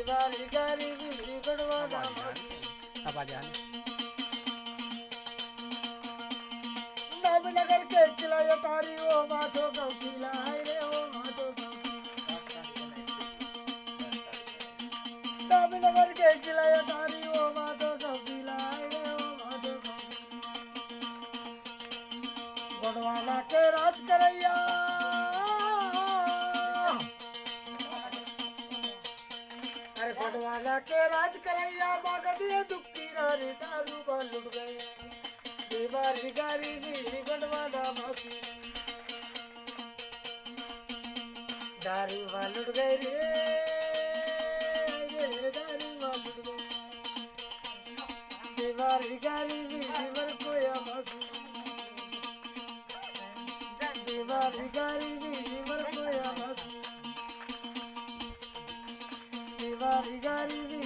दीवारी गारी दीवर वाला मासी नवनगर के चिलायो तारी ओ माथो गौकीला हाय रे ओ माथो नवनगर के चिलायो तारी ओ माथो गौकीला हाय रे ओ माथो गढ़वाला के राज करैया। बडवाला के राज करैया बागदिए दुखी रारी दारू बा गए। दीवारी भी भासी दारू बा लुट गए रे गारी गारी दीवार कोया मसू gari gari